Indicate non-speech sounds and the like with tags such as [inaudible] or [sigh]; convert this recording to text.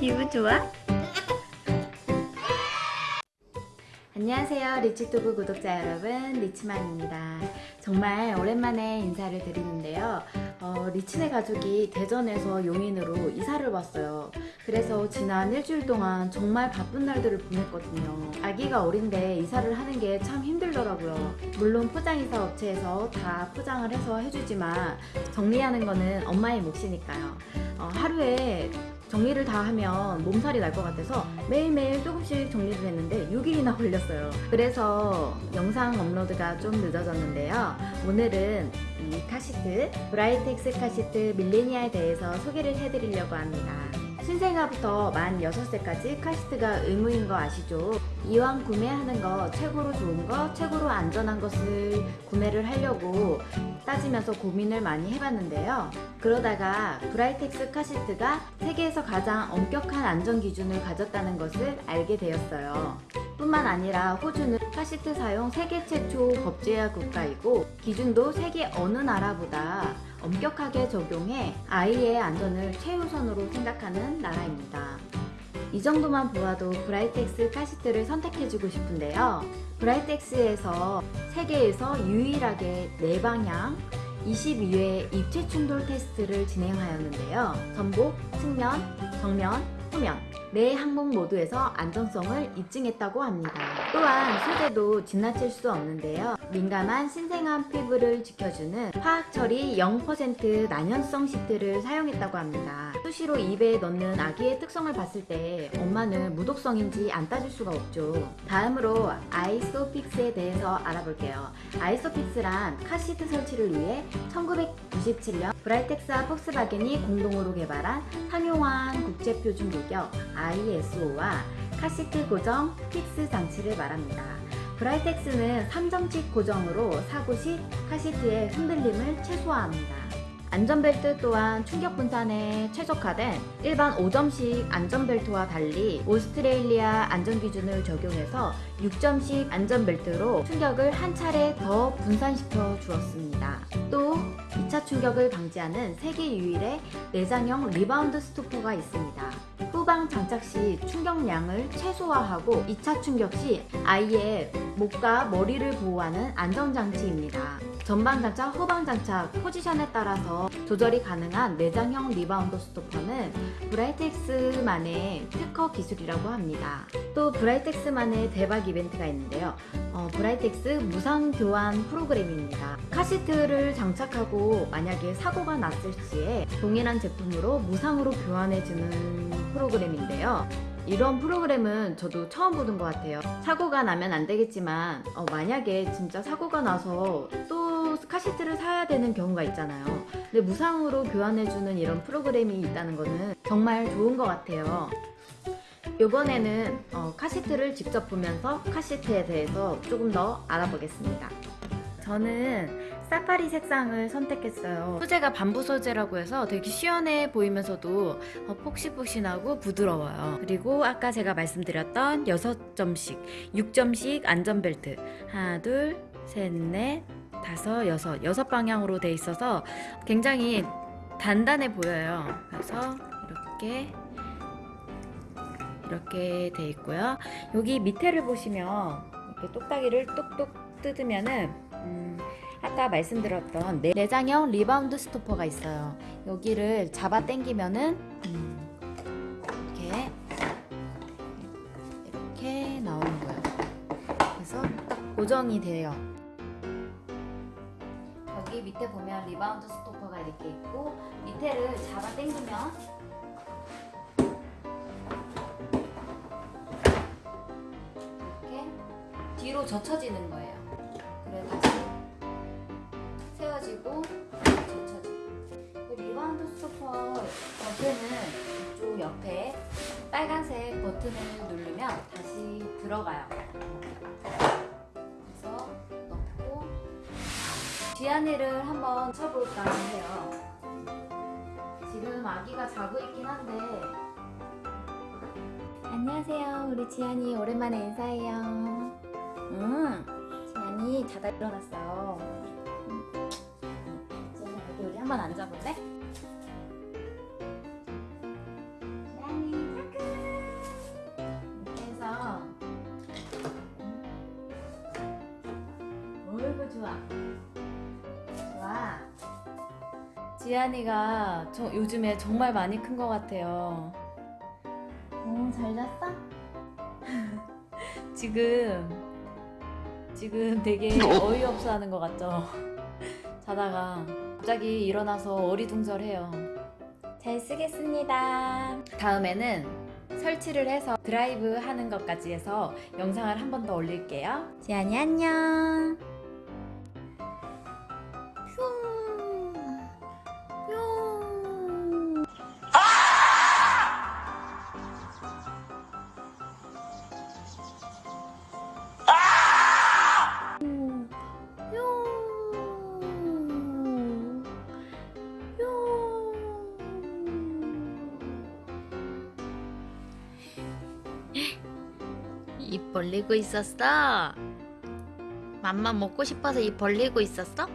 기분 좋아? 안녕하세요 리치투브 구독자 여러분. 리치맘입니다. 정말 오랜만에 인사를 드리는데요. 어, 리치네 가족이 대전에서 용인으로 이사를 왔어요. 그래서 지난 일주일 동안 정말 바쁜 날들을 보냈거든요. 아기가 어린데 이사를 하는 게 참 힘들더라고요. 물론 포장이사 업체에서 다 포장을 해서 해주지만 정리하는 거는 엄마의 몫이니까요. 어, 하루에 정리를 다 하면 몸살이 날 것 같아서 매일매일 조금씩 정리를 했는데 6일이나 걸렸어요. 그래서 영상 업로드가 좀 늦어졌는데요. 오늘은 이 카시트 브라이텍스 카시트 밀레니아에 대해서 소개를 해드리려고 합니다. 신생아부터 만 6세까지 카시트가 의무인 거 아시죠? 이왕 구매하는 거 최고로 좋은 거, 최고로 안전한 것을 구매를 하려고 따지면서 고민을 많이 해봤는데요. 그러다가 브라이텍스 카시트가 세계에서 가장 엄격한 안전 기준을 가졌다는 것을 알게 되었어요. 뿐만 아니라 호주는 카시트 사용 세계 최초 법제화 국가이고 기준도 세계 어느 나라보다 엄격하게 적용해 아이의 안전을 최우선으로 생각하는 나라입니다. 이 정도만 보아도 브라이텍스 카시트를 선택해주고 싶은데요. 브라이텍스에서 세계에서 유일하게 내방향 22회 입체 충돌 테스트를 진행하였는데요. 전복, 측면, 정면, 후면 네 항목 모두에서 안정성을 입증했다고 합니다. 또한 소재도 지나칠 수 없는데요. 민감한 신생아 피부를 지켜주는 화학 처리 0% 난연성 시트를 사용했다고 합니다. 수시로 입에 넣는 아기의 특성을 봤을 때 엄마는 무독성인지 안 따질 수가 없죠. 다음으로 아이소픽스에 대해서 알아볼게요. ISOFIX란 카시트 설치를 위해 1997년 브라이텍스와 폭스바겐이 공동으로 개발한 상용화한 국제표준 규격 ISO와 카시트 고정 fix 장치를 말합니다. 브라이텍스는 3점식 고정으로 사고 시 카시트의 흔들림을 최소화합니다. 안전벨트 또한 충격 분산에 최적화된 일반 5점식 안전벨트와 달리 오스트레일리아 안전기준을 적용해서 6점식 안전벨트로 충격을 한 차례 더 분산시켜 주었습니다. 또 2차 충격을 방지하는 세계 유일의 내장형 리바운드 스토퍼가 있습니다. 후방 장착 시 충격량을 최소화하고 2차 충격 시 아이의 목과 머리를 보호하는 안전장치입니다. 전방 장착, 후방 장착 포지션에 따라서 조절이 가능한 내장형 리바운드 스토퍼는 브라이텍스만의 특허 기술이라고 합니다. 또 브라이텍스만의 대박 이벤트가 있는데요. 어, 브라이텍스 무상 교환 프로그램입니다. 카시트를 장착하고 만약에 사고가 났을 시에 동일한 제품으로 무상으로 교환해주는 프로그램인데요. 이런 프로그램은 저도 처음 보는 것 같아요. 사고가 나면 안 되겠지만 어, 만약에 진짜 사고가 나서 또 카시트를 사야 되는 경우가 있잖아요. 근데 무상으로 교환해주는 이런 프로그램이 있다는 거는 정말 좋은 것 같아요. 이번에는 어, 카시트를 직접 보면서 카시트에 대해서 조금 더 알아보겠습니다. 저는 사파리 색상을 선택했어요. 소재가 밤부 소재라고 해서 되게 시원해 보이면서도 어, 폭신폭신하고 부드러워요. 그리고 아까 제가 말씀드렸던 6점씩 6점씩 안전벨트. 하나 둘셋넷 다섯, 여섯, 여섯 방향으로 돼 있어서 굉장히 단단해 보여요. 그래서 이렇게 이렇게 돼 있고요. 여기 밑에를 보시면 이렇게 똑딱이를 똑똑 뜯으면은 음, 아까 말씀드렸던 내장형 리바운드 스토퍼가 있어요. 여기를 잡아 당기면은 음, 이렇게 이렇게 나오는 거예요. 그래서 딱 고정이 돼요. 여기 밑에 보면 리바운드 스토퍼가 이렇게 있고 밑에를 잡아 당기면 이렇게 뒤로 젖혀지는 거예요. 그래 다시 세워지고 젖혀지고 리바운드 스토퍼 옆에는 이쪽 옆에 빨간색 버튼을 누르면 다시 들어가요. 지안이를 한번 쳐볼까 해요. 지금 아기가 자고 있긴 한데. 안녕하세요. 우리 지안이 오랜만에 인사해요. 음, 지안이 자다 일어났어. 지안이 여기 우리 한번 앉아볼래? 좋아. 지안이가 저 요즘에 정말 많이 큰 것 같아요. 어, 잘 잤어? [laughs] 지금 지금 되게 어이없어 하는 것 같죠? [laughs] 자다가 갑자기 일어나서 어리둥절해요. 잘 쓰겠습니다. 다음에는 설치를 해서 드라이브 하는 것까지 해서 영상을 한 번 더 올릴게요. 지안이 안녕. 입 벌리고 있었어? 맘마 먹고 싶어서 입 벌리고 있었어?